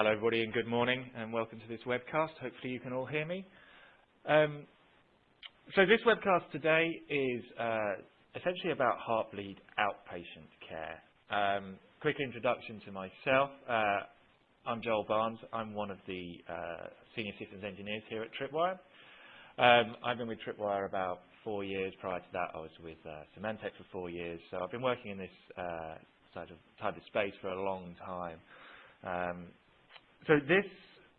Hello, everybody, and good morning, and welcome to this webcast. Hopefully, you can all hear me. Um, so this webcast today is uh, essentially about heartbleed outpatient care. Um, quick introduction to myself. Uh, I'm Joel Barnes. I'm one of the uh, senior systems engineers here at Tripwire. Um, I've been with Tripwire about four years. Prior to that, I was with uh, Symantec for four years. So I've been working in this uh, sort of type of space for a long time. Um, so this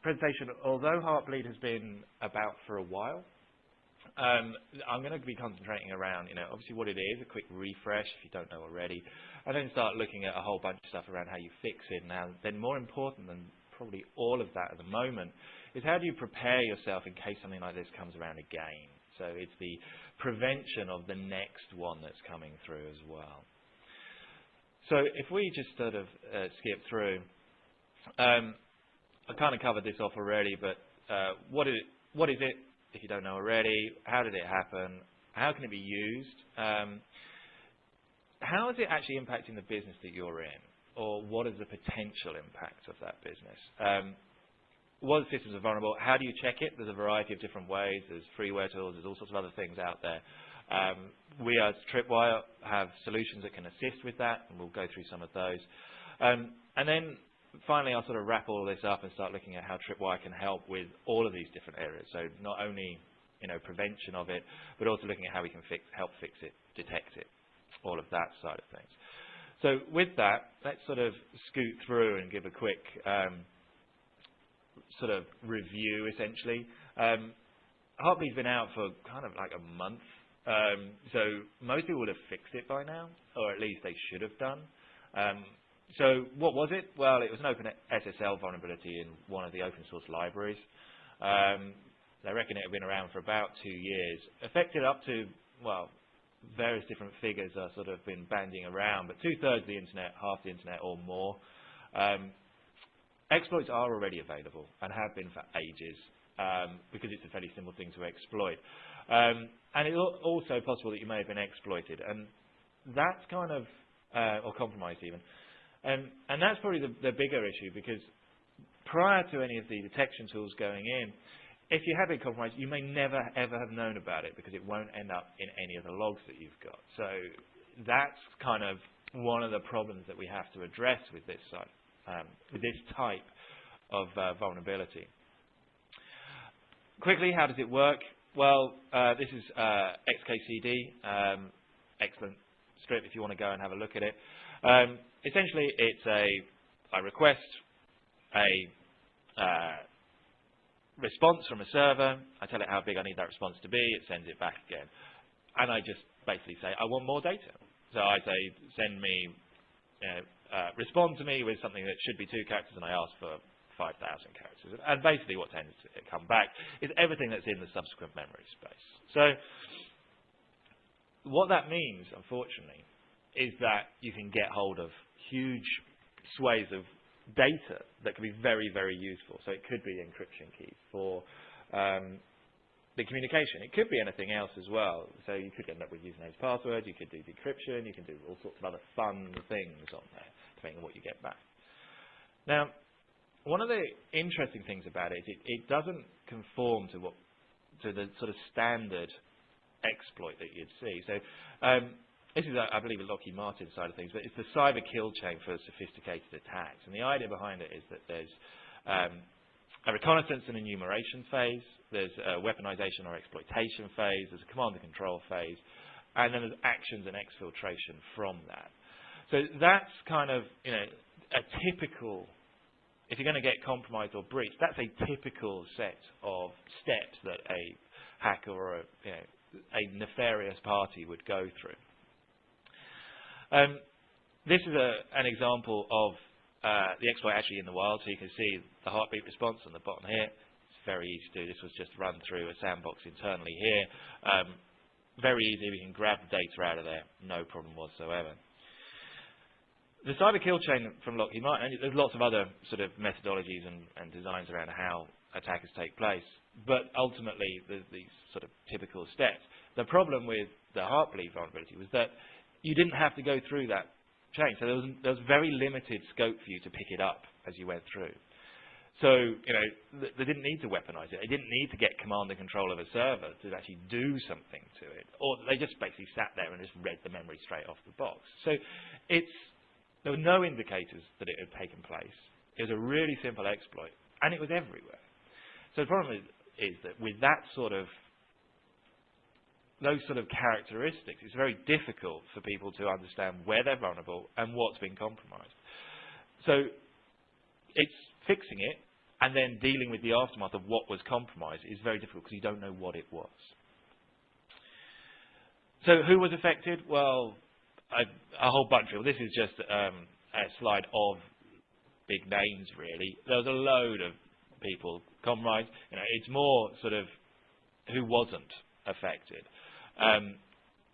presentation, although Heartbleed has been about for a while, um, I'm going to be concentrating around, you know, obviously what it is, a quick refresh if you don't know already, and then start looking at a whole bunch of stuff around how you fix it. Now, then more important than probably all of that at the moment is how do you prepare yourself in case something like this comes around again. So it's the prevention of the next one that's coming through as well. So if we just sort of uh, skip through, um, I kind of covered this off already, but uh, what, is it, what is it, if you don't know already? How did it happen? How can it be used? Um, how is it actually impacting the business that you're in? Or what is the potential impact of that business? Um, what systems are vulnerable? How do you check it? There's a variety of different ways. There's freeware tools. There's all sorts of other things out there. Um, we as Tripwire have solutions that can assist with that, and we'll go through some of those. Um, and then finally, I'll sort of wrap all this up and start looking at how Tripwire can help with all of these different areas. So not only you know prevention of it, but also looking at how we can fix, help fix it, detect it, all of that side of things. So with that, let's sort of scoot through and give a quick um, sort of review, essentially. Um, Heartbleed's been out for kind of like a month, um, so most people would have fixed it by now, or at least they should have done. Um, so what was it? Well, it was an open SSL vulnerability in one of the open source libraries. Um, they reckon it had been around for about two years. Affected up to, well, various different figures are sort of been banding around, but two-thirds of the internet, half the internet or more. Um, exploits are already available and have been for ages um, because it's a fairly simple thing to exploit. Um, and it's also possible that you may have been exploited. And that's kind of, uh, or compromised even. And that's probably the, the bigger issue because prior to any of the detection tools going in, if you have been compromised, you may never ever have known about it because it won't end up in any of the logs that you've got. So that's kind of one of the problems that we have to address with this um, with this type of uh, vulnerability. Quickly, how does it work? Well, uh, this is uh, XKCD, um, excellent strip if you want to go and have a look at it. Um, essentially, it's a, I request a uh, response from a server. I tell it how big I need that response to be. It sends it back again. And I just basically say, I want more data. So I say, send me, you know, uh, respond to me with something that should be two characters, and I ask for 5,000 characters. And basically what tends to come back is everything that's in the subsequent memory space. So what that means, unfortunately, is that you can get hold of huge swathes of data that can be very, very useful. So it could be encryption keys for um, the communication. It could be anything else as well. So you could end up with username passwords, you could do decryption, you can do all sorts of other fun things on there, depending on what you get back. Now, one of the interesting things about it is it, it doesn't conform to what to the sort of standard exploit that you'd see. So um, this is, I believe, a Lockheed Martin side of things, but it's the cyber kill chain for sophisticated attacks. And the idea behind it is that there's um, a reconnaissance and enumeration phase, there's a weaponization or exploitation phase, there's a command and control phase, and then there's actions and exfiltration from that. So that's kind of, you know, a typical, if you're going to get compromised or breached, that's a typical set of steps that a hacker or a, you know, a nefarious party would go through. Um, this is a, an example of uh, the exploit actually in the wild, so you can see the heartbeat response on the bottom here. It's very easy to do. This was just run through a sandbox internally here. Um, very easy. We can grab the data out of there, no problem whatsoever. The cyber kill chain from Lockheed Martin, there's lots of other sort of methodologies and, and designs around how attackers take place, but ultimately there's these sort of typical steps. The problem with the Heartbleed vulnerability was that you didn't have to go through that chain. So there was, there was very limited scope for you to pick it up as you went through. So, you know, th they didn't need to weaponize it. They didn't need to get command and control of a server to actually do something to it. Or they just basically sat there and just read the memory straight off the box. So it's, there were no indicators that it had taken place. It was a really simple exploit, and it was everywhere. So the problem is, is that with that sort of those sort of characteristics, it's very difficult for people to understand where they're vulnerable and what's been compromised. So it's fixing it and then dealing with the aftermath of what was compromised is very difficult because you don't know what it was. So who was affected? Well, a, a whole bunch of people. This is just um, a slide of big names, really. There was a load of people compromised. You know, it's more sort of who wasn't affected. Um,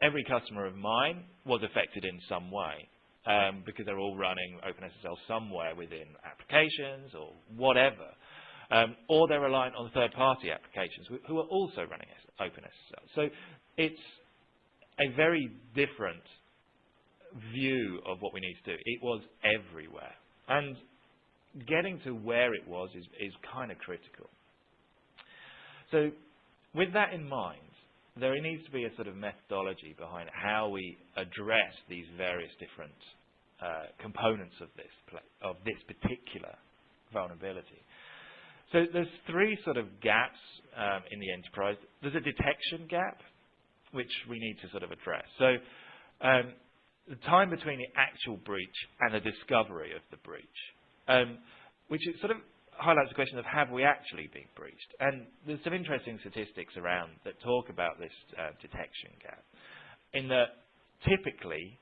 every customer of mine was affected in some way um, because they're all running OpenSSL somewhere within applications or whatever. Um, or they're reliant on third-party applications who are also running OpenSSL. So it's a very different view of what we need to do. It was everywhere. And getting to where it was is, is kind of critical. So with that in mind, there needs to be a sort of methodology behind how we address these various different uh, components of this of this particular vulnerability. So there's three sort of gaps um, in the enterprise. There's a detection gap, which we need to sort of address. So um, the time between the actual breach and the discovery of the breach, um, which is sort of highlights the question of have we actually been breached? And there's some interesting statistics around that talk about this uh, detection gap. In that typically,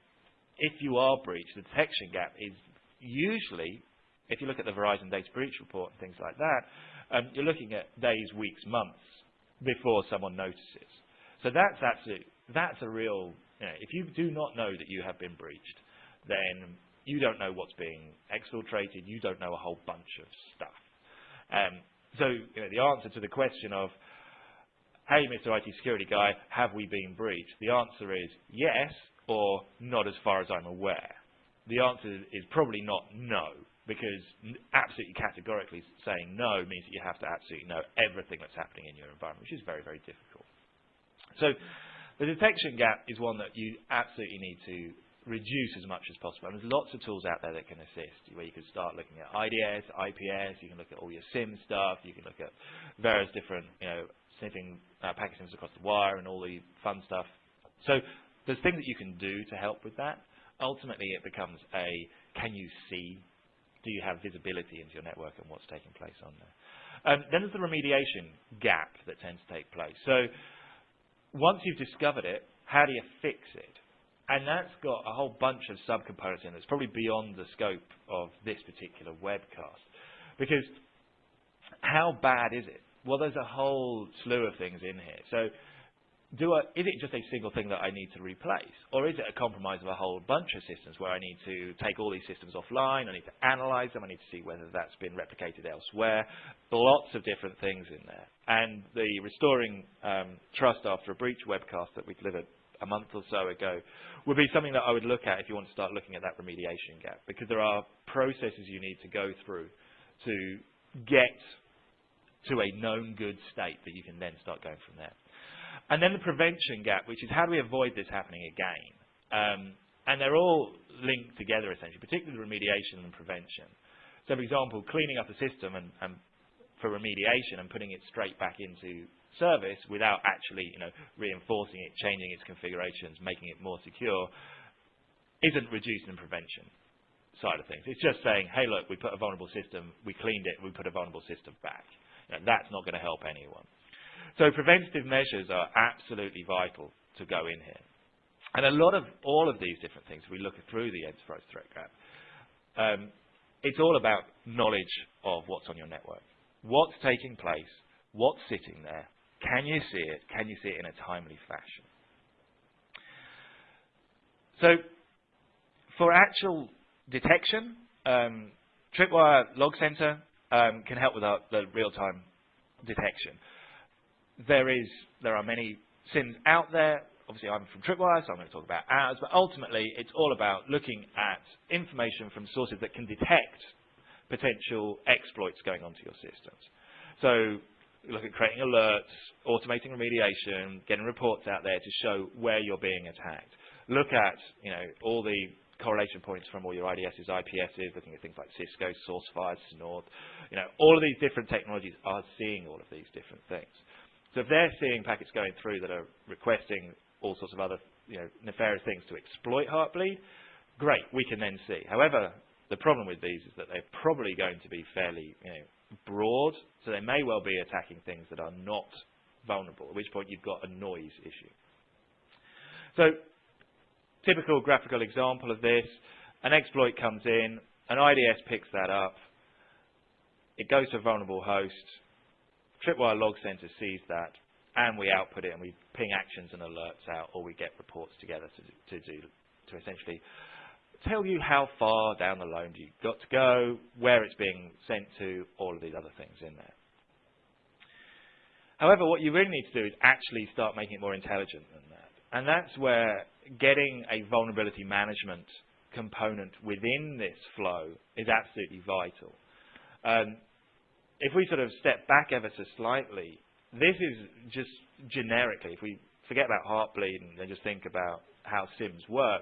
if you are breached, the detection gap is usually, if you look at the Verizon data breach report and things like that, um, you're looking at days, weeks, months before someone notices. So that's absolutely, that's a real, you know, if you do not know that you have been breached, then you don't know what's being exfiltrated, you don't know a whole bunch of stuff. Um, so you know, the answer to the question of, hey, Mr. IT security guy, have we been breached? The answer is yes, or not as far as I'm aware. The answer is probably not no, because absolutely categorically saying no means that you have to absolutely know everything that's happening in your environment, which is very, very difficult. So the detection gap is one that you absolutely need to reduce as much as possible. And there's lots of tools out there that can assist, where you can start looking at IDS, IPS, you can look at all your SIEM stuff, you can look at various different, you know, sniffing uh, packet sniffs across the wire and all the fun stuff. So there's things that you can do to help with that. Ultimately, it becomes a, can you see? Do you have visibility into your network and what's taking place on there? Um, then there's the remediation gap that tends to take place. So once you've discovered it, how do you fix it? And that's got a whole bunch of subcomponents in. It's probably beyond the scope of this particular webcast. Because how bad is it? Well, there's a whole slew of things in here. So do I, is it just a single thing that I need to replace? Or is it a compromise of a whole bunch of systems where I need to take all these systems offline, I need to analyze them, I need to see whether that's been replicated elsewhere. Lots of different things in there. And the Restoring um, Trust After a Breach webcast that we delivered a month or so ago would be something that I would look at if you want to start looking at that remediation gap, because there are processes you need to go through to get to a known good state that you can then start going from there. And then the prevention gap, which is how do we avoid this happening again? Um, and they're all linked together essentially, particularly the remediation and prevention. So for example, cleaning up a system and, and for remediation and putting it straight back into service without actually you know, reinforcing it, changing its configurations, making it more secure, isn't reducing the prevention side of things. It's just saying, hey, look, we put a vulnerable system, we cleaned it, we put a vulnerable system back. You know, that's not going to help anyone. So preventative measures are absolutely vital to go in here. And a lot of all of these different things, we look through the enterprise threat graph, um, it's all about knowledge of what's on your network. What's taking place, what's sitting there, can you see it, can you see it in a timely fashion? So for actual detection, um, Tripwire Log Center um, can help with our, the real-time detection there is there are many SIEMs out there. Obviously, I'm from Tripwire, so I'm going to talk about ours. But ultimately, it's all about looking at information from sources that can detect potential exploits going onto your systems. So look at creating alerts, automating remediation, getting reports out there to show where you're being attacked. Look at you know all the correlation points from all your IDSs, IPSs, looking at things like Cisco, SourceFire, Snort. You know, all of these different technologies are seeing all of these different things. So if they're seeing packets going through that are requesting all sorts of other you know, nefarious things to exploit Heartbleed, great, we can then see. However, the problem with these is that they're probably going to be fairly you know, broad, so they may well be attacking things that are not vulnerable, at which point you've got a noise issue. So, typical graphical example of this, an exploit comes in, an IDS picks that up, it goes to a vulnerable host, Tripwire Log Center sees that, and we output it and we ping actions and alerts out, or we get reports together to, to do to essentially tell you how far down the loan you've got to go, where it's being sent to, all of these other things in there. However, what you really need to do is actually start making it more intelligent than that. And that's where getting a vulnerability management component within this flow is absolutely vital. Um, if we sort of step back ever so slightly, this is just generically, if we forget about Heartbleed and just think about how SIEMs work,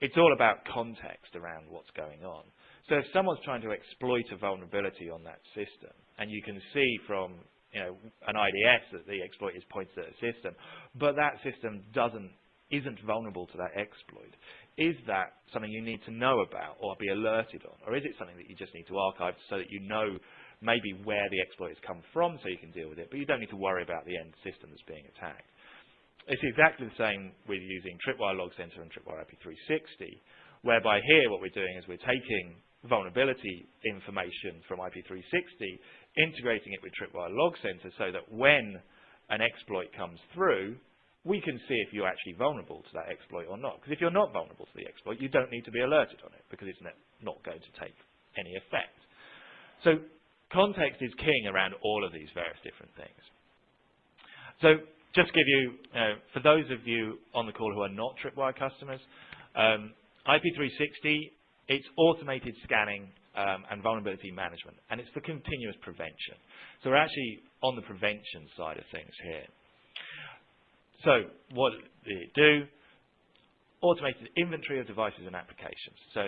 it's all about context around what's going on. So if someone's trying to exploit a vulnerability on that system, and you can see from you know, an IDS that the exploit is pointed at a system, but that system doesn't isn't vulnerable to that exploit. Is that something you need to know about or be alerted on? Or is it something that you just need to archive so that you know maybe where the exploit has come from so you can deal with it, but you don't need to worry about the end system that's being attacked? It's exactly the same with using Tripwire Log Center and Tripwire IP360, whereby here what we're doing is we're taking vulnerability information from IP360, integrating it with Tripwire Log Center so that when an exploit comes through, we can see if you're actually vulnerable to that exploit or not. Because if you're not vulnerable to the exploit, you don't need to be alerted on it because it's not going to take any effect. So context is king around all of these various different things. So just give you, uh, for those of you on the call who are not Tripwire customers, um, IP360, it's automated scanning um, and vulnerability management, and it's for continuous prevention. So we're actually on the prevention side of things here. So what did it do? Automated inventory of devices and applications. So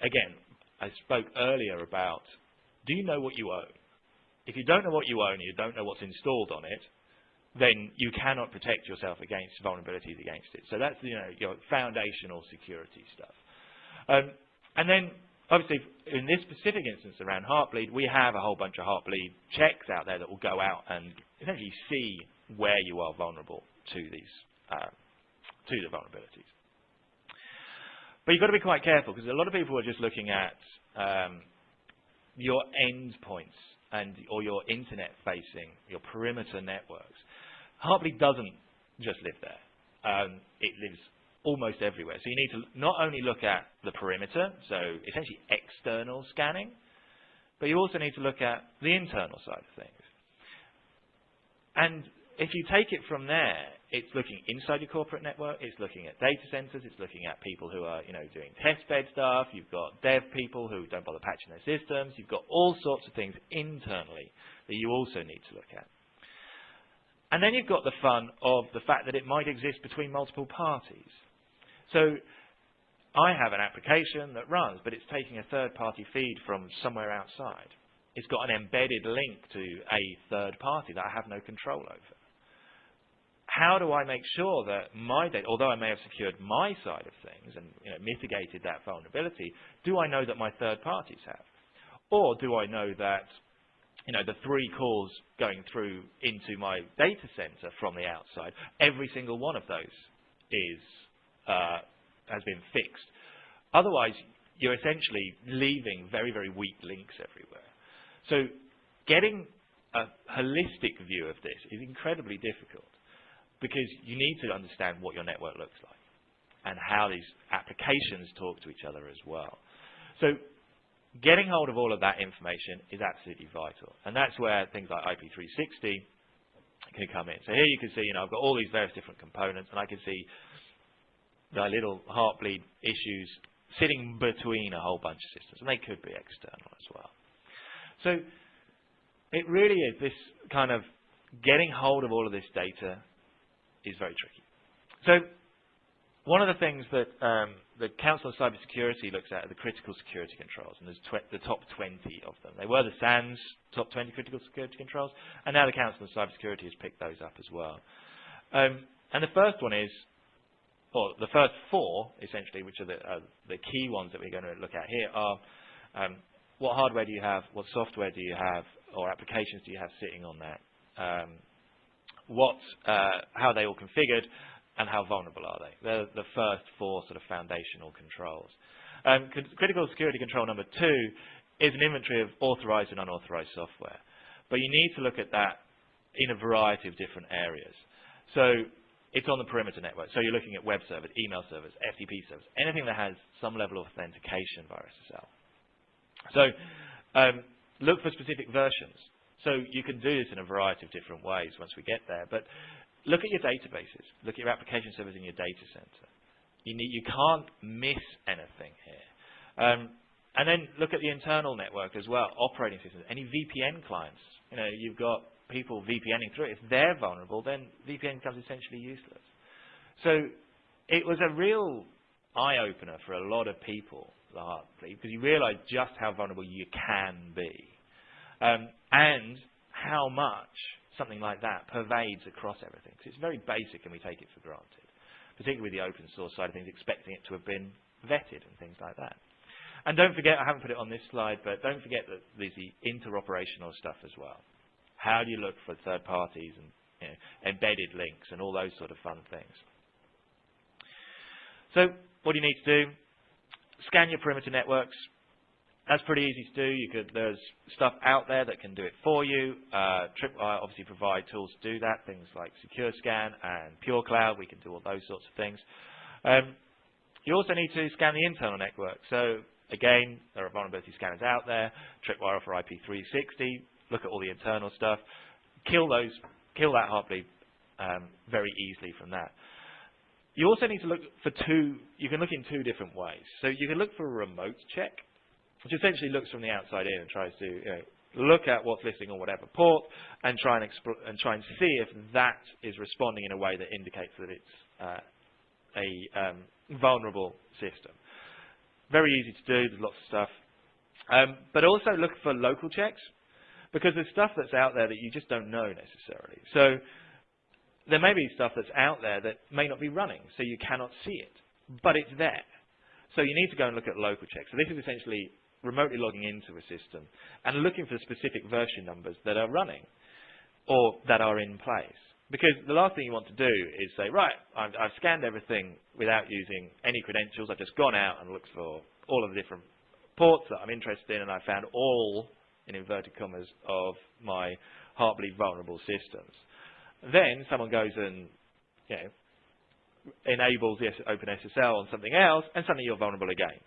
again, I spoke earlier about, do you know what you own? If you don't know what you own, you don't know what's installed on it, then you cannot protect yourself against vulnerabilities against it. So that's you know your foundational security stuff. Um, and then obviously in this specific instance around Heartbleed, we have a whole bunch of Heartbleed checks out there that will go out and essentially see where you are vulnerable to these uh, to the vulnerabilities. But you've got to be quite careful because a lot of people are just looking at um, your endpoints and or your internet facing, your perimeter networks. Heartbleed doesn't just live there. Um, it lives almost everywhere. So you need to not only look at the perimeter, so essentially external scanning, but you also need to look at the internal side of things. And if you take it from there, it's looking inside your corporate network, it's looking at data centers, it's looking at people who are, you know, doing test bed stuff, you've got dev people who don't bother patching their systems, you've got all sorts of things internally that you also need to look at. And then you've got the fun of the fact that it might exist between multiple parties. So I have an application that runs, but it's taking a third-party feed from somewhere outside. It's got an embedded link to a third party that I have no control over how do I make sure that my data, although I may have secured my side of things and you know, mitigated that vulnerability, do I know that my third parties have? Or do I know that you know, the three calls going through into my data center from the outside, every single one of those is, uh, has been fixed. Otherwise, you're essentially leaving very, very weak links everywhere. So getting a holistic view of this is incredibly difficult because you need to understand what your network looks like and how these applications talk to each other as well. So getting hold of all of that information is absolutely vital. And that's where things like IP360 can come in. So here you can see, you know, I've got all these various different components and I can see the little heartbleed issues sitting between a whole bunch of systems. And they could be external as well. So it really is this kind of getting hold of all of this data is very tricky. So one of the things that um, the Council on Cybersecurity looks at are the critical security controls, and there's the top 20 of them. They were the SANS top 20 critical security controls, and now the Council on Cybersecurity has picked those up as well. Um, and the first one is, or the first four, essentially, which are the, uh, the key ones that we're going to look at here, are um, what hardware do you have, what software do you have, or applications do you have sitting on that, um, what, uh, how are they all configured, and how vulnerable are they? They're the first four sort of foundational controls. Um, critical security control number two is an inventory of authorized and unauthorized software. But you need to look at that in a variety of different areas. So it's on the perimeter network. So you're looking at web servers, email servers, FTP servers, anything that has some level of authentication via SSL. So um, look for specific versions. So you can do this in a variety of different ways once we get there. But look at your databases. Look at your application servers in your data center. You, need, you can't miss anything here. Um, and then look at the internal network as well, operating systems, any VPN clients. You know, you've got people VPNing through it. If they're vulnerable, then VPN becomes essentially useless. So it was a real eye-opener for a lot of people, Heartbleed, because you realize just how vulnerable you can be. Um, and how much something like that pervades across everything. Because it's very basic and we take it for granted, particularly with the open source side of things, expecting it to have been vetted and things like that. And don't forget, I haven't put it on this slide, but don't forget that there's the interoperational stuff as well. How do you look for third parties and you know, embedded links and all those sort of fun things? So what do you need to do? Scan your perimeter networks, that's pretty easy to do. You could, there's stuff out there that can do it for you. Uh, Tripwire obviously provide tools to do that, things like SecureScan and PureCloud. We can do all those sorts of things. Um, you also need to scan the internal network. So again, there are vulnerability scanners out there. Tripwire offer IP360. Look at all the internal stuff. Kill those, kill that Heartbleed um, very easily from that. You also need to look for two, you can look in two different ways. So you can look for a remote check which essentially looks from the outside in and tries to you know, look at what's listing on whatever port and try and, and try and see if that is responding in a way that indicates that it's uh, a um, vulnerable system. Very easy to do. There's lots of stuff. Um, but also look for local checks because there's stuff that's out there that you just don't know necessarily. So there may be stuff that's out there that may not be running, so you cannot see it, but it's there. So you need to go and look at local checks. So this is essentially remotely logging into a system and looking for specific version numbers that are running or that are in place. Because the last thing you want to do is say, right, I've, I've scanned everything without using any credentials. I've just gone out and looked for all of the different ports that I'm interested in, and I found all, in inverted commas, of my Heartbleed vulnerable systems. Then someone goes and you know, enables the OpenSSL on something else, and suddenly you're vulnerable again.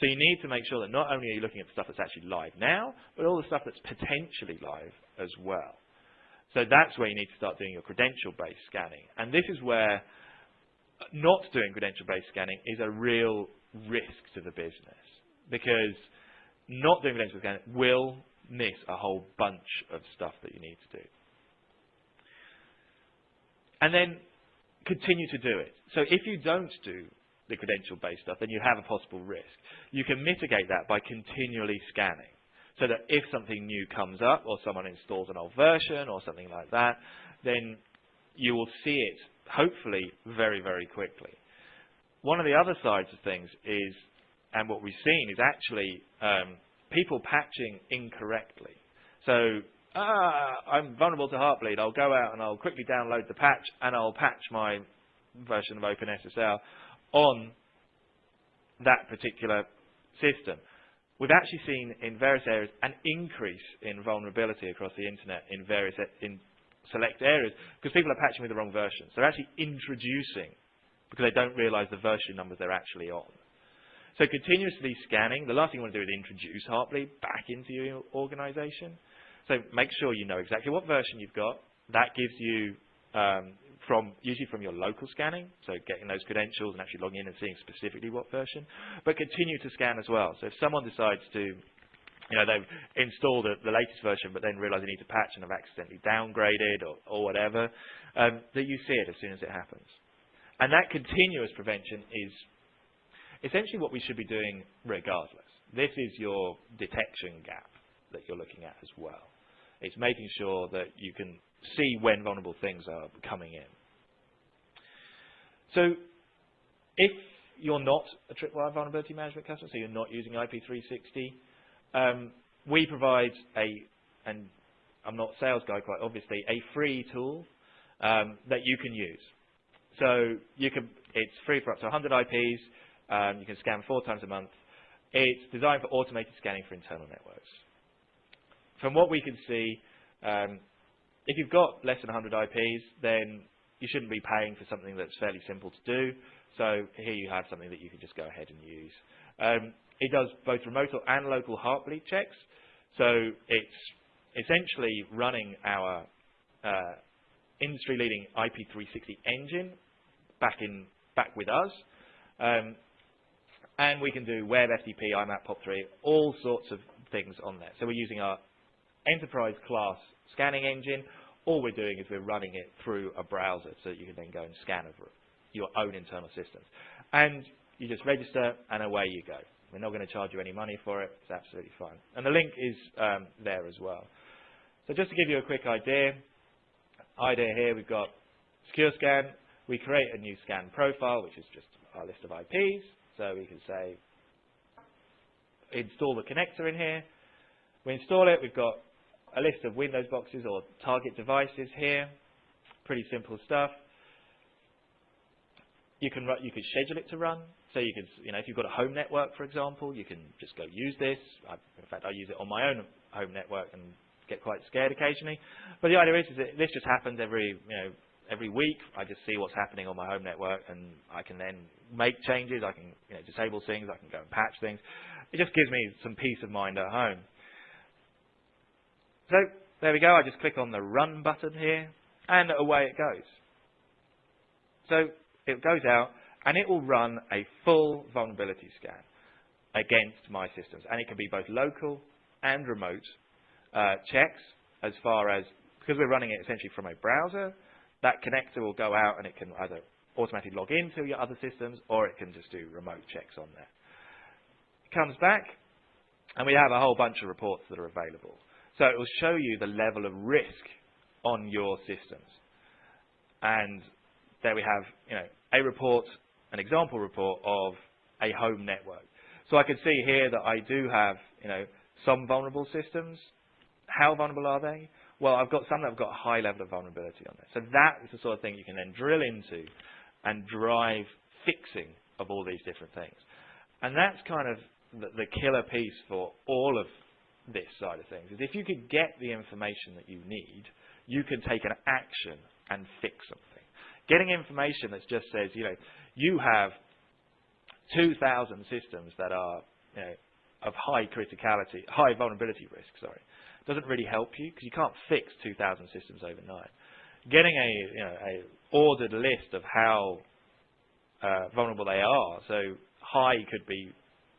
So you need to make sure that not only are you looking at the stuff that's actually live now, but all the stuff that's potentially live as well. So that's where you need to start doing your credential-based scanning. And this is where not doing credential-based scanning is a real risk to the business because not doing credential scanning will miss a whole bunch of stuff that you need to do. And then continue to do it. So if you don't do the credential-based stuff, then you have a possible risk. You can mitigate that by continually scanning so that if something new comes up or someone installs an old version or something like that, then you will see it, hopefully, very, very quickly. One of the other sides of things is, and what we've seen is actually um, people patching incorrectly. So, ah, I'm vulnerable to Heartbleed. I'll go out and I'll quickly download the patch and I'll patch my version of OpenSSL on that particular system. We've actually seen in various areas an increase in vulnerability across the internet in various in select areas because people are patching with the wrong versions. They're actually introducing because they don't realize the version numbers they're actually on. So continuously scanning, the last thing you want to do is introduce Heartbleed back into your organization. So make sure you know exactly what version you've got. That gives you um, from usually from your local scanning, so getting those credentials and actually logging in and seeing specifically what version, but continue to scan as well. So if someone decides to you know, they've installed a, the latest version, but then realise they need to patch and have accidentally downgraded or, or whatever, um, that you see it as soon as it happens. And that continuous prevention is essentially what we should be doing regardless. This is your detection gap that you're looking at as well. It's making sure that you can see when vulnerable things are coming in. So if you're not a Tripwire vulnerability management customer, so you're not using IP360, um, we provide a, and I'm not a sales guy quite obviously, a free tool um, that you can use. So you can, it's free for up to 100 IPs. Um, you can scan four times a month. It's designed for automated scanning for internal networks. From what we can see, um, if you've got less than 100 IPs, then you shouldn't be paying for something that's fairly simple to do. So here you have something that you can just go ahead and use. Um, it does both remote and local heartbleed checks. So it's essentially running our uh, industry-leading IP360 engine back in back with us. Um, and we can do web, FTP, IMAP, POP3, all sorts of things on there. So we're using our enterprise class scanning engine. All we're doing is we're running it through a browser so that you can then go and scan over your own internal systems. And you just register and away you go. We're not going to charge you any money for it. It's absolutely fine. And the link is um, there as well. So just to give you a quick idea, idea here, we've got SecureScan. We create a new scan profile, which is just our list of IPs. So we can say, install the connector in here. We install it. We've got a list of Windows boxes or target devices here. Pretty simple stuff. You can you can schedule it to run. So you could, you know, if you've got a home network, for example, you can just go use this. I, in fact, I use it on my own home network and get quite scared occasionally. But the idea is, is that this just happens every, you know, every week. I just see what's happening on my home network, and I can then make changes. I can, you know, disable things. I can go and patch things. It just gives me some peace of mind at home. So there we go. I just click on the Run button here, and away it goes. So it goes out, and it will run a full vulnerability scan against my systems. And it can be both local and remote uh, checks as far as, because we're running it essentially from a browser, that connector will go out and it can either automatically log into your other systems or it can just do remote checks on there. It comes back and we have a whole bunch of reports that are available. So it will show you the level of risk on your systems. And there we have you know, a report, an example report of a home network. So I can see here that I do have you know, some vulnerable systems. How vulnerable are they? Well, I've got some that have got a high level of vulnerability on there. So that is the sort of thing you can then drill into and drive fixing of all these different things. And that's kind of the, the killer piece for all of this side of things, is if you could get the information that you need, you can take an action and fix something. Getting information that just says, you know, you have 2,000 systems that are you know, of high criticality, high vulnerability risk, sorry, doesn't really help you because you can't fix 2,000 systems overnight. Getting a, you know, a ordered list of how uh, vulnerable they are, so high could be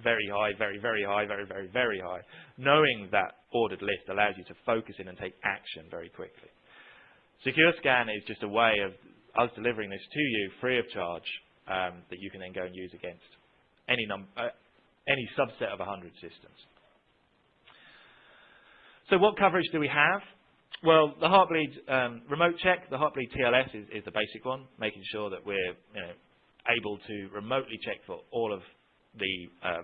very high, very, very high, very, very, very high. Knowing that ordered list allows you to focus in and take action very quickly. SecureScan is just a way of us delivering this to you free of charge um, that you can then go and use against any, num- uh, any subset of 100 systems. So what coverage do we have? Well, the Heartbleed um, remote check, the Heartbleed TLS is, is, the basic one, making sure that we're you know, able to remotely check for all of the uh,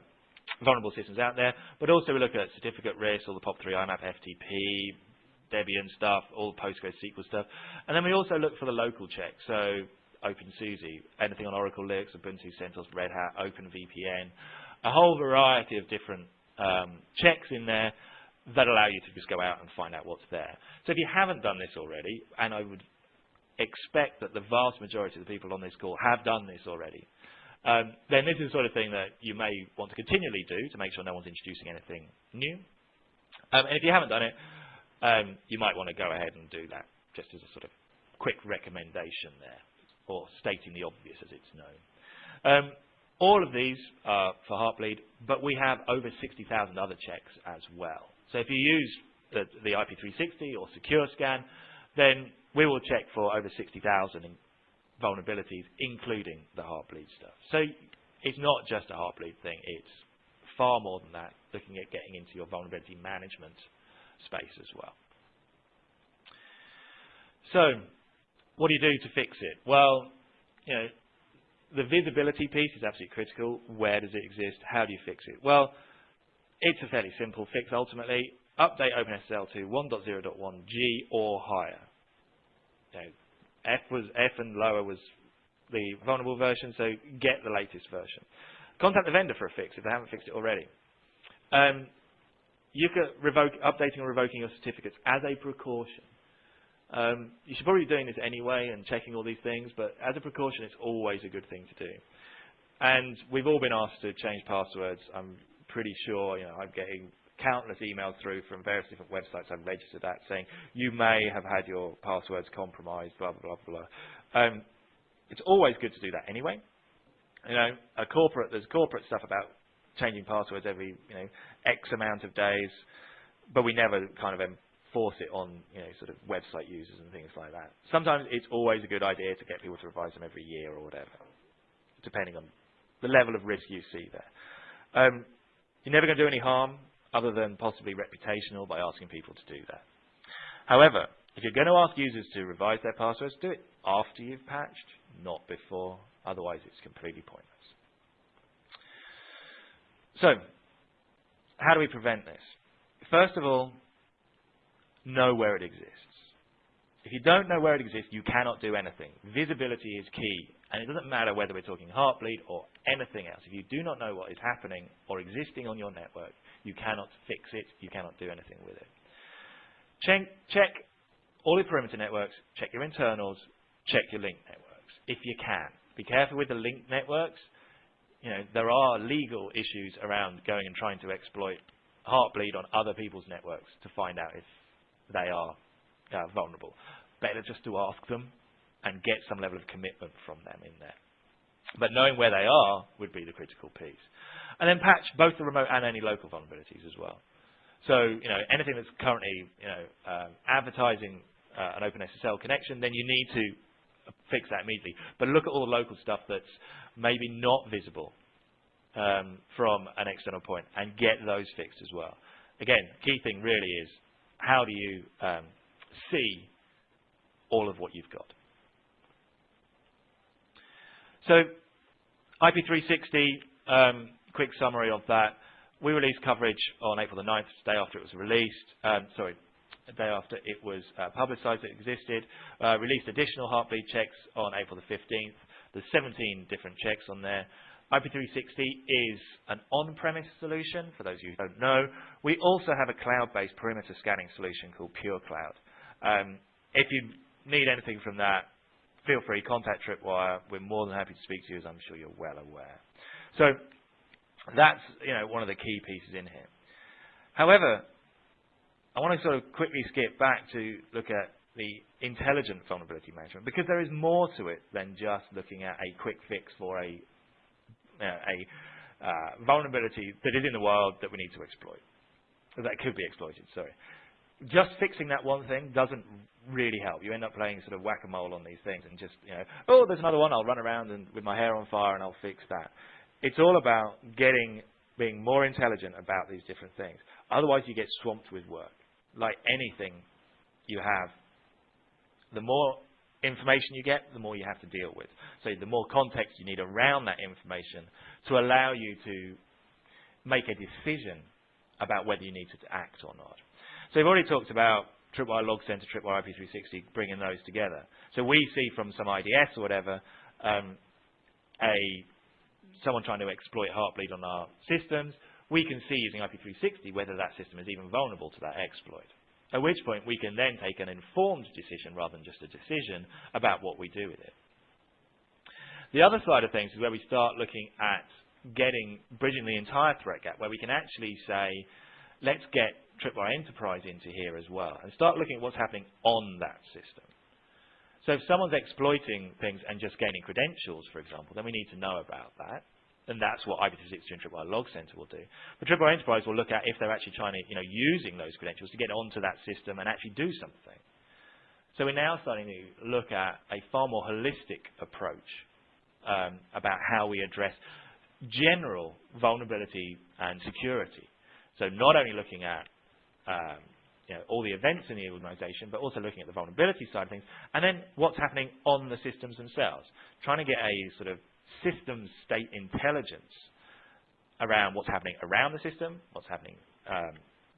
vulnerable systems out there. But also we look at certificate risk, all the POP3 IMAP FTP, Debian stuff, all the Postgres SQL stuff. And then we also look for the local check. So OpenSUSE, anything on Oracle Linux, Ubuntu, CentOS, Red Hat, OpenVPN, a whole variety of different um, checks in there that allow you to just go out and find out what's there. So if you haven't done this already, and I would expect that the vast majority of the people on this call have done this already, um, then this is the sort of thing that you may want to continually do to make sure no one's introducing anything new. Um, and if you haven't done it, um, you might want to go ahead and do that just as a sort of quick recommendation there, or stating the obvious as it's known. Um, all of these are for Heartbleed, but we have over 60,000 other checks as well. So if you use the, the IP360 or SecureScan, then we will check for over 60,000 vulnerabilities, including the Heartbleed stuff. So it's not just a Heartbleed thing. It's far more than that, looking at getting into your vulnerability management space as well. So what do you do to fix it? Well, you know, the visibility piece is absolutely critical. Where does it exist? How do you fix it? Well, it's a fairly simple fix ultimately. Update OpenSSL to 1.0.1g or higher. You know, F was F and lower was the vulnerable version, so get the latest version. Contact the vendor for a fix if they haven't fixed it already. Um, you can revoke, updating or revoking your certificates as a precaution. Um, you should probably be doing this anyway and checking all these things, but as a precaution, it's always a good thing to do. And we've all been asked to change passwords. I'm pretty sure, you know, I'm getting countless emails through from various different websites I've registered at saying you may have had your passwords compromised, blah, blah, blah, blah. Um, it's always good to do that anyway. You know, a corporate, there's corporate stuff about changing passwords every, you know, X amount of days, but we never kind of force it on you know sort of website users and things like that. Sometimes it's always a good idea to get people to revise them every year or whatever, depending on the level of risk you see there. Um, you're never going to do any harm other than possibly reputational by asking people to do that. However, if you're going to ask users to revise their passwords, do it after you've patched, not before. Otherwise, it's completely pointless. So, how do we prevent this? First of all, know where it exists. If you don't know where it exists, you cannot do anything. Visibility is key, and it doesn't matter whether we're talking Heartbleed or anything else. If you do not know what is happening or existing on your network, you cannot fix it, you cannot do anything with it. Check, check all your perimeter networks, check your internals, check your link networks, if you can. Be careful with the link networks. You know, there are legal issues around going and trying to exploit Heartbleed on other people's networks to find out if they are uh, vulnerable. Better just to ask them and get some level of commitment from them in there. But knowing where they are would be the critical piece. And then patch both the remote and any local vulnerabilities as well. So, you know, anything that's currently, you know, um, advertising uh, an OpenSSL connection, then you need to fix that immediately. But look at all the local stuff that's maybe not visible um, from an external point and get those fixed as well. Again, key thing really is how do you um, see all of what you've got? So IP360, um, quick summary of that. We released coverage on April the 9th, the day after it was released. Um, sorry, a day after it was uh, publicized it existed. Uh, released additional Heartbleed checks on April the 15th. There's 17 different checks on there. IP360 is an on-premise solution, for those of you who don't know. We also have a cloud-based perimeter scanning solution called PureCloud. Um, if you need anything from that, feel free, contact Tripwire. We're more than happy to speak to you, as I'm sure you're well aware. So that's you know, one of the key pieces in here. However, I want to sort of quickly skip back to look at the intelligent vulnerability management because there is more to it than just looking at a quick fix for a a uh, vulnerability that is in the wild that we need to exploit. That could be exploited, sorry. Just fixing that one thing doesn't really help. You end up playing sort of whack-a-mole on these things and just, you know, oh, there's another one, I'll run around and with my hair on fire and I'll fix that. It's all about getting, being more intelligent about these different things. Otherwise, you get swamped with work. Like anything you have, the more information you get, the more you have to deal with. So the more context you need around that information to allow you to make a decision about whether you need to act or not. So we've already talked about Tripwire Log Center, Tripwire IP360, bringing those together. So we see from some IDS or whatever, um, a someone trying to exploit Heartbleed on our systems, we can see using IP360 whether that system is even vulnerable to that exploit. At which point we can then take an informed decision rather than just a decision about what we do with it. The other side of things is where we start looking at getting, bridging the entire threat gap, where we can actually say, let's get Tripwire Enterprise into here as well, and start looking at what's happening on that system. So if someone's exploiting things and just gaining credentials, for example, then we need to know about that. and that's what IP262 and Tripwire Log Center will do. But Tripwire Enterprise will look at if they're actually trying to, you know, using those credentials to get onto that system and actually do something. So we're now starting to look at a far more holistic approach um, about how we address general vulnerability and security. So not only looking at um, you know, all the events in the organization, but also looking at the vulnerability side of things, and then what's happening on the systems themselves. Trying to get a sort of system state intelligence around what's happening around the system, what's happening um,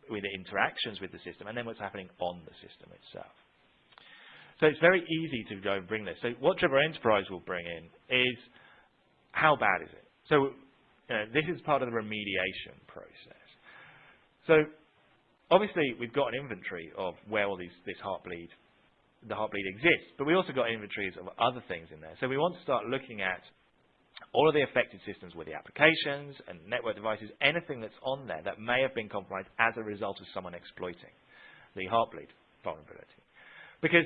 with the interactions with the system, and then what's happening on the system itself. So it's very easy to go and bring this. So what Tripwire Enterprise will bring in is how bad is it? So you know, this is part of the remediation process. So obviously we've got an inventory of where all these, this heartbleed, the heartbleed exists, but we also got inventories of other things in there. So we want to start looking at all of the affected systems with the applications and network devices, anything that's on there that may have been compromised as a result of someone exploiting the Heartbleed vulnerability. Because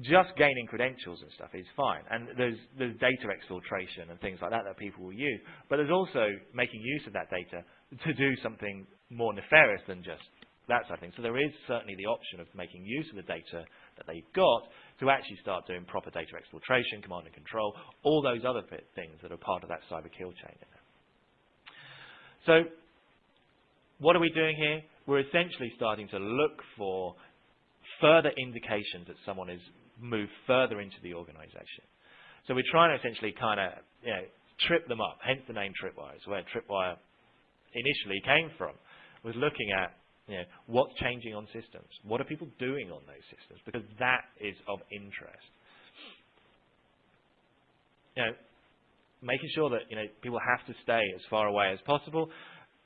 just gaining credentials and stuff is fine, and there's, there's data exfiltration and things like that that people will use, but there's also making use of that data to do something more nefarious than just that sort of thing. So there is certainly the option of making use of the data that they've got to actually start doing proper data exfiltration, command and control, all those other things that are part of that cyber kill chain. So what are we doing here? We're essentially starting to look for further indications that someone has moved further into the organization. So we're trying to essentially kind of you know, trip them up, hence the name Tripwire. It's where Tripwire initially came from, was looking at you know, what's changing on systems? What are people doing on those systems? Because that is of interest. You know, making sure that you know people have to stay as far away as possible,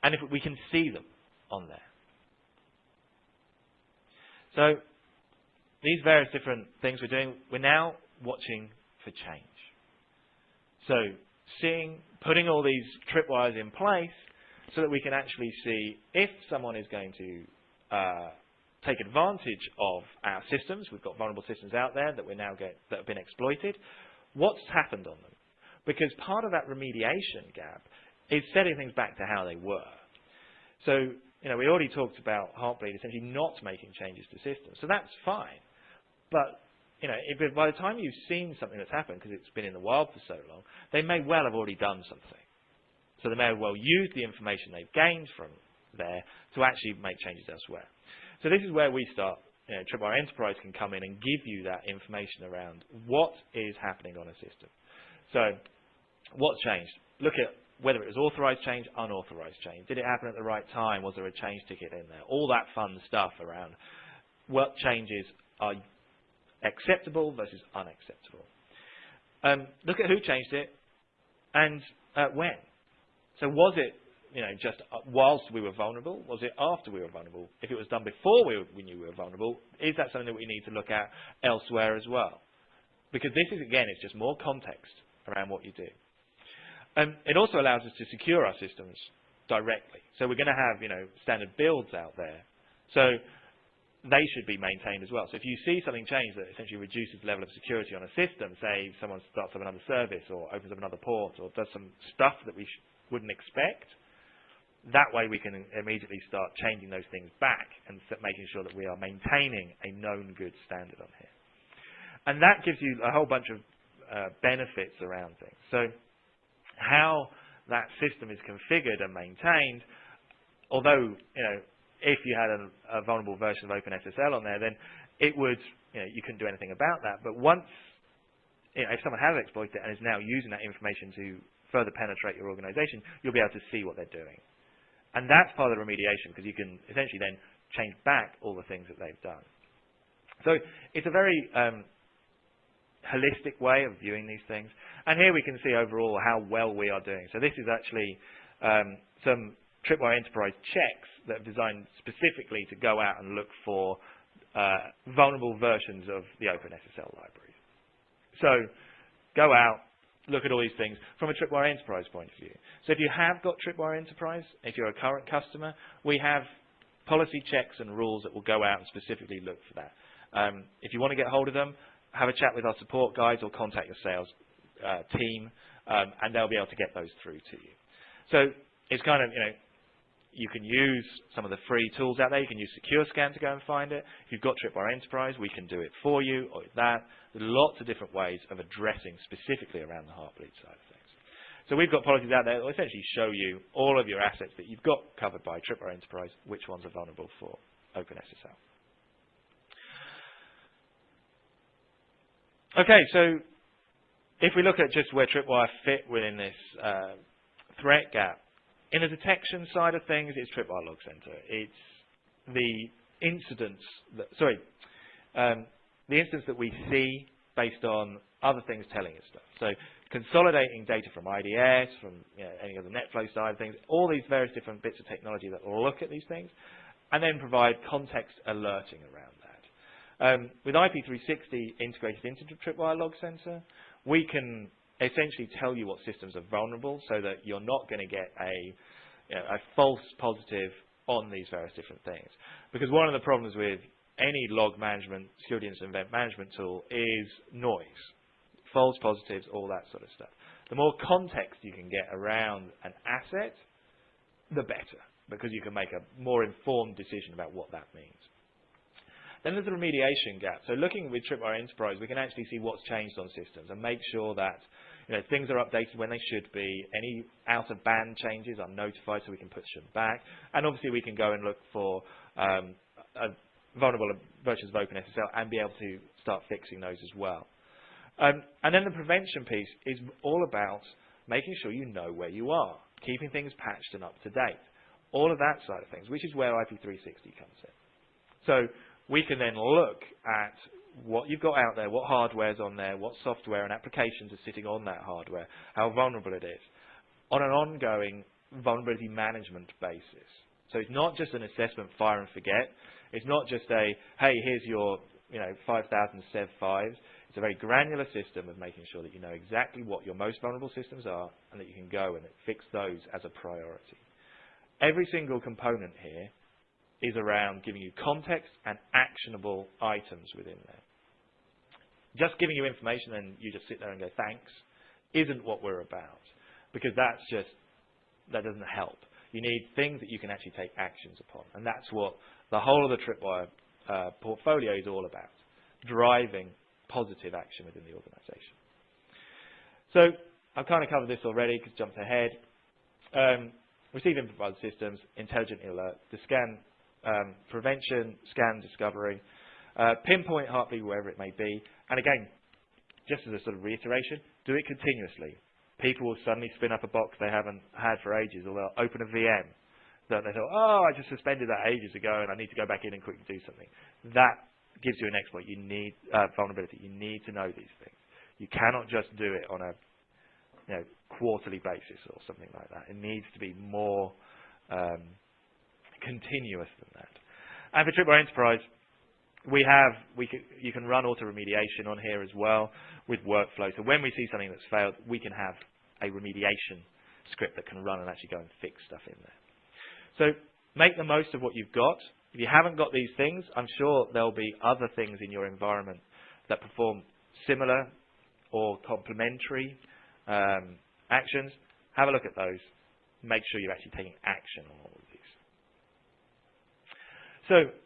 and if we can see them on there. So these various different things we're doing, we're now watching for change. So seeing, putting all these tripwires in place so that we can actually see if someone is going to uh, take advantage of our systems. We've got vulnerable systems out there that we're now get that have been exploited. What's happened on them? Because part of that remediation gap is setting things back to how they were. So, you know, we already talked about Heartbleed essentially not making changes to systems. So that's fine. But, you know, if, by the time you've seen something that's happened, because it's been in the wild for so long, they may well have already done something. So they may well use the information they've gained from there to actually make changes elsewhere. So this is where we start. You know, Tripwire Enterprise can come in and give you that information around what is happening on a system. So what's changed? Look at whether it was authorized change, unauthorized change. Did it happen at the right time? Was there a change ticket in there? All that fun stuff around what changes are acceptable versus unacceptable. Um, look at who changed it and uh, when. So was it, you know, just uh, whilst we were vulnerable? Was it after we were vulnerable? If it was done before we, we knew we were vulnerable, is that something that we need to look at elsewhere as well? Because this is, again, it's just more context around what you do. And it also allows us to secure our systems directly. So we're going to have, you know, standard builds out there. So they should be maintained as well. So if you see something change that essentially reduces the level of security on a system, say someone starts up another service or opens up another port or does some stuff that we wouldn't expect. That way we can immediately start changing those things back and making sure that we are maintaining a known good standard on here. And that gives you a whole bunch of uh, benefits around things. So how that system is configured and maintained, although you know if you had a, a vulnerable version of OpenSSL on there, then it would you know you couldn't do anything about that. But once you know, if someone has exploited it and is now using that information to further penetrate your organization, you'll be able to see what they're doing. And that's part of the remediation because you can essentially then change back all the things that they've done. So it's a very um, holistic way of viewing these things. And here we can see overall how well we are doing. So this is actually um, some Tripwire Enterprise checks that are designed specifically to go out and look for uh, vulnerable versions of the OpenSSL libraries. So go out, look at all these things from a Tripwire Enterprise point of view. So if you have got Tripwire Enterprise, if you're a current customer, we have policy checks and rules that will go out and specifically look for that. Um, if you want to get hold of them, have a chat with our support guys or contact your sales uh, team um, and they'll be able to get those through to you. So it's kind of, you know, you can use some of the free tools out there. You can use SecureScan to go and find it. If you've got Tripwire Enterprise, we can do it for you or that. There's lots of different ways of addressing specifically around the Heartbleed side of things. So we've got policies out there that will essentially show you all of your assets that you've got covered by Tripwire Enterprise, which ones are vulnerable for OpenSSL. Okay, so if we look at just where Tripwire fit within this uh, threat gap, in the detection side of things, it's Tripwire Log Center. It's the incidents, that, sorry, um, the instance that we see based on other things telling us stuff. So consolidating data from IDS, from you know, any other NetFlow side of things, all these various different bits of technology that look at these things, and then provide context alerting around that. Um, with IP360 integrated into Tripwire Log Center, we can essentially tell you what systems are vulnerable so that you're not going to get a, you know, a false positive on these various different things. Because one of the problems with any log management, security incident event management tool is noise. False positives, all that sort of stuff. The more context you can get around an asset, the better, because you can make a more informed decision about what that means. Then there's the remediation gap. So looking with Tripwire Enterprise, we can actually see what's changed on systems and make sure that you know, things are updated when they should be. Any out-of-band changes are notified so we can push them back. And obviously we can go and look for um, vulnerable versions of OpenSSL and be able to start fixing those as well. Um, and then the prevention piece is all about making sure you know where you are, keeping things patched and up to date. All of that side of things, which is where IP360 comes in. So we can then look at what you've got out there, what hardware's on there, what software and applications are sitting on that hardware, how vulnerable it is, on an ongoing vulnerability management basis. So it's not just an assessment fire and forget. It's not just a, hey, here's your you know, 5,000 Sev 5s. It's a very granular system of making sure that you know exactly what your most vulnerable systems are and that you can go and fix those as a priority. Every single component here is around giving you context and actionable items within there. Just giving you information and you just sit there and go, thanks, isn't what we're about. Because that's just, that doesn't help. You need things that you can actually take actions upon. And that's what the whole of the Tripwire uh, portfolio is all about. Driving positive action within the organization. So I've kind of covered this already because jumped ahead. Um, receive improvised systems, intelligent alert, the scan um, prevention, scan discovery, uh, pinpoint Heartbleed wherever it may be. And again, just as a sort of reiteration, do it continuously. People will suddenly spin up a box they haven't had for ages, or they'll open a VM that they thought, oh, I just suspended that ages ago and I need to go back in and quickly do something. That gives you an exploit. You need uh, vulnerability. You need to know these things. You cannot just do it on a you know, quarterly basis or something like that. It needs to be more um, continuous than that. And for Tripwire Enterprise, we have, we can, you can run auto remediation on here as well with workflow. So when we see something that's failed, we can have a remediation script that can run and actually go and fix stuff in there. So make the most of what you've got. If you haven't got these things, I'm sure there'll be other things in your environment that perform similar or complementary um, actions. Have a look at those. Make sure you're actually taking action on all of these. so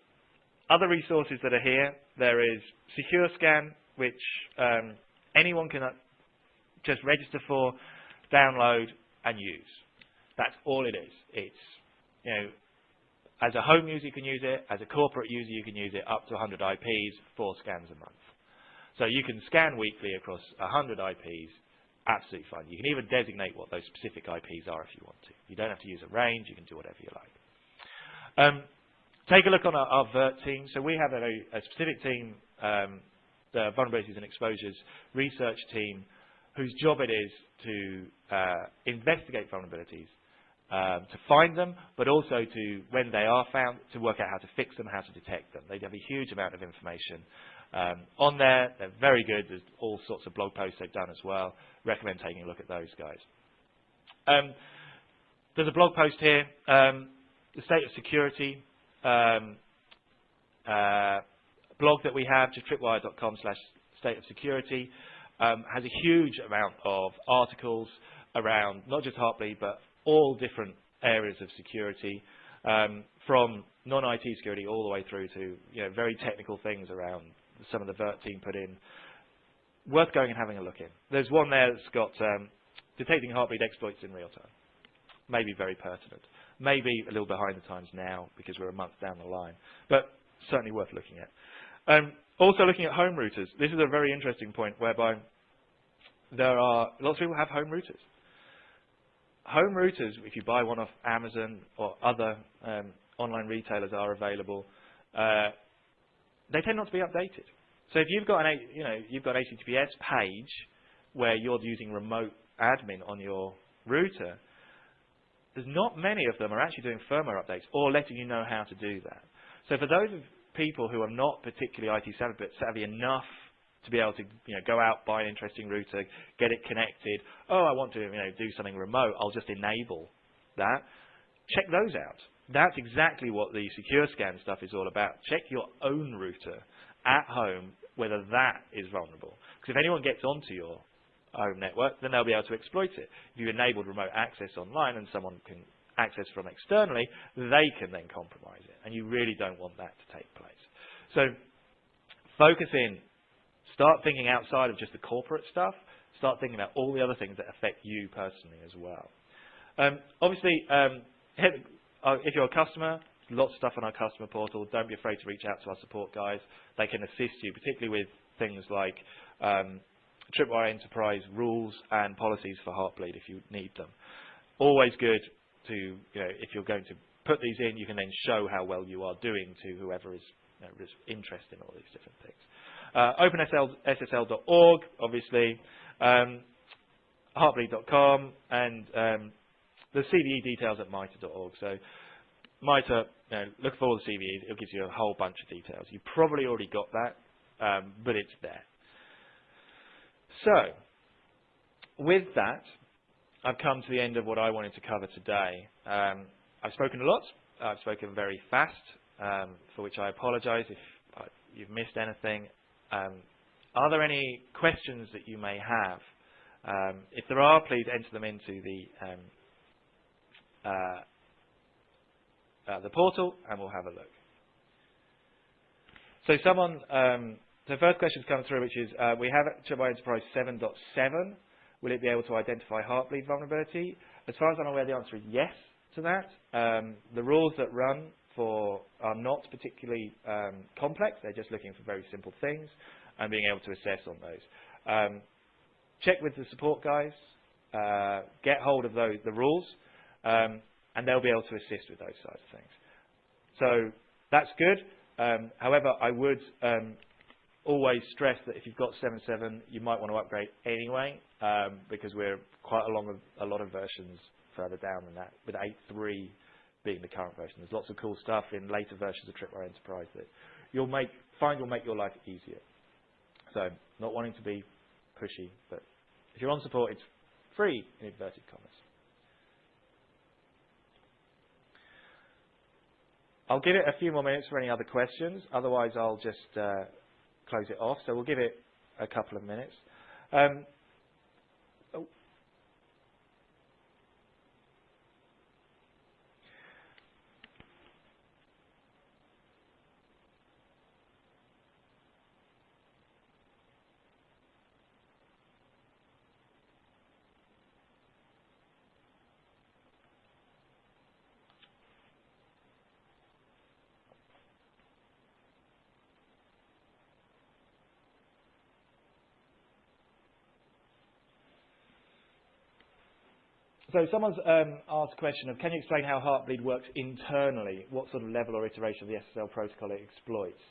other resources that are here, there is SecureScan, which um, anyone can uh, just register for, download, and use. That's all it is. It's, you know, as a home user you can use it, as a corporate user you can use it up to 100 IPs, four scans a month. So you can scan weekly across 100 IPs, absolutely fine. You can even designate what those specific IPs are if you want to. You don't have to use a range, you can do whatever you like. Um, Take a look on our, our VERT team. So we have a, a specific team, um, the Vulnerabilities and Exposures Research Team, whose job it is to uh, investigate vulnerabilities, um, to find them, but also to, when they are found, to work out how to fix them, how to detect them. They have a huge amount of information um, on there. They're very good. There's all sorts of blog posts they've done as well. Recommend taking a look at those guys. Um, there's a blog post here, um, the state of security um, uh, blog that we have, just tripwire.com slash state of security. um, has a huge amount of articles around not just Heartbleed, but all different areas of security, um, from non-IT security all the way through to you know, very technical things around some of the Vert team put in. Worth going and having a look in. There's one there that's got um, detecting Heartbleed exploits in real time. Maybe very pertinent. Maybe a little behind the times now because we're a month down the line, but certainly worth looking at. Um, also looking at home routers. This is a very interesting point whereby there are lots of people have home routers home routers, if you buy one off Amazon or other um, online retailers are available, uh, they tend not to be updated. So if you've got an, you know, you've got HTTPS page where you're using remote admin on your router, there's not many of them are actually doing firmware updates or letting you know how to do that. So for those people who are not particularly IT savvy, enough to be able to you know, go out, buy an interesting router, get it connected. Oh, I want to you know, do something remote. I'll just enable that. Check those out. That's exactly what the SecureScan stuff is all about. Check your own router at home, whether that is vulnerable. Because if anyone gets onto your home network, then they'll be able to exploit it. If you enabled remote access online and someone can access from externally, they can then compromise it. And you really don't want that to take place. So focus in Start thinking outside of just the corporate stuff. Start thinking about all the other things that affect you personally as well. Um, obviously, um, uh, if you're a customer, lots of stuff on our customer portal. Don't be afraid to reach out to our support guys. They can assist you, particularly with things like um, Tripwire Enterprise rules and policies for Heartbleed if you need them. Always good to, you know, if you're going to put these in, you can then show how well you are doing to whoever is, you know, is interested in all these different things. Uh, OpenSSL.org, obviously, um, Heartbleed.com, and um, the CVE details at MITRE.org. So MITRE, you know, look for all the CVEs. It gives you a whole bunch of details. You probably already got that, um, but it's there. So, with that, I've come to the end of what I wanted to cover today. Um, I've spoken a lot. I've spoken very fast, um, for which I apologize if uh, you've missed anything. Um, are there any questions that you may have? Um, if there are, please enter them into the um, uh, uh, the portal, and we'll have a look. So someone, the first question's come through, which is, uh, we have Tripwire Enterprise 7.7. Will it be able to identify Heartbleed vulnerability? As far as I'm aware, the answer is yes to that. Um, the rules that run for are not particularly um, complex. They're just looking for very simple things and being able to assess on those. Um, check with the support guys, uh, get hold of those, the rules, um, and they'll be able to assist with those sorts of things. So that's good. Um, however, I would um, always stress that if you've got 7.7, you might want to upgrade anyway, um, because we're quite along a, a lot of versions further down than that, with 8.3 being the current version. There's lots of cool stuff in later versions of Tripwire Enterprise that you'll make, find will make your life easier. So not wanting to be pushy, but if you're on support, it's free in inverted commas. I'll give it a few more minutes for any other questions. Otherwise, I'll just uh, close it off. So we'll give it a couple of minutes. Um, So someone's um, asked a question of, can you explain how Heartbleed works internally? What sort of level or iteration of the SSL protocol it exploits?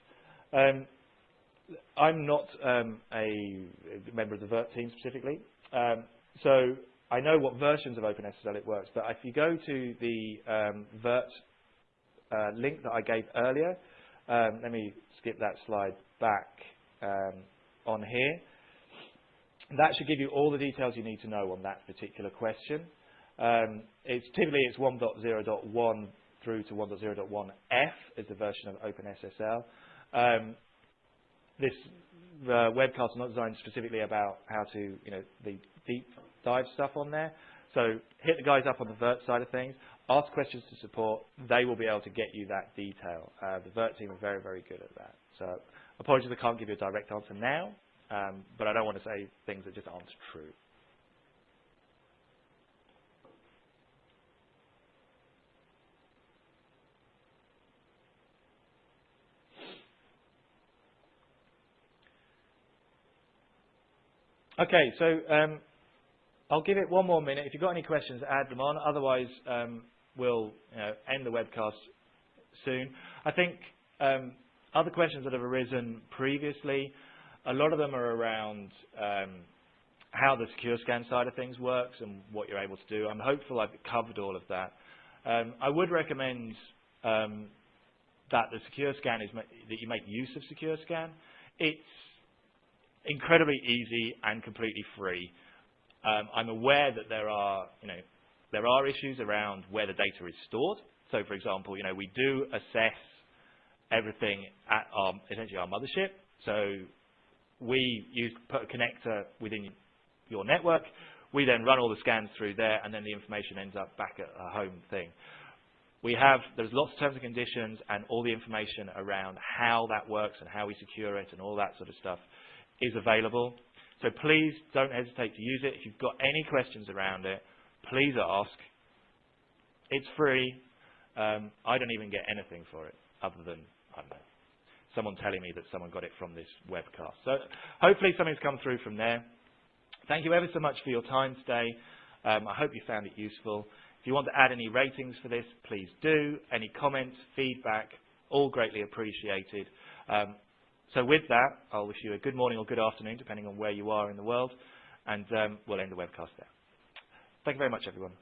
Um, I'm not um, a member of the Vert team specifically, um, so I know what versions of OpenSSL it works, but if you go to the um, Vert uh, link that I gave earlier, um, let me skip that slide back on here. That should give you all the details you need to know on that particular question. Um, it's typically it's 1.0.1 through to 1.0.1f is the version of OpenSSL. Um, this the webcasts are not designed specifically about how to, you know, the deep dive stuff on there. So hit the guys up on the Vert side of things. Ask questions to support. They will be able to get you that detail. Uh, the Vert team are very, very good at that. So apologies I can't give you a direct answer now, um, but I don't want to say things that just aren't true. Okay, so um, I'll give it one more minute. If you've got any questions, add them on. Otherwise, um, we'll you know, end the webcast soon. I think um, other questions that have arisen previously, a lot of them are around um, how the SecureScan side of things works and what you're able to do. I'm hopeful I've covered all of that. Um, I would recommend um, that the SecureScan is that you make use of SecureScan. It's incredibly easy and completely free. Um, I'm aware that there are, you know, there are issues around where the data is stored. So, for example, you know, we do assess everything at our, essentially our mothership. So we use put a connector within your network. We then run all the scans through there, and then the information ends up back at a home thing. We have, there's lots of terms and conditions and all the information around how that works and how we secure it and all that sort of stuff is available. So please don't hesitate to use it. If you've got any questions around it, please ask. It's free. Um, I don't even get anything for it other than, I don't know, someone telling me that someone got it from this webcast. So hopefully something's come through from there. Thank you ever so much for your time today. Um, I hope you found it useful. If you want to add any ratings for this, please do. Any comments, feedback, all greatly appreciated. Um, so with that, I'll wish you a good morning or good afternoon, depending on where you are in the world, and um, we'll end the webcast there. Thank you very much, everyone.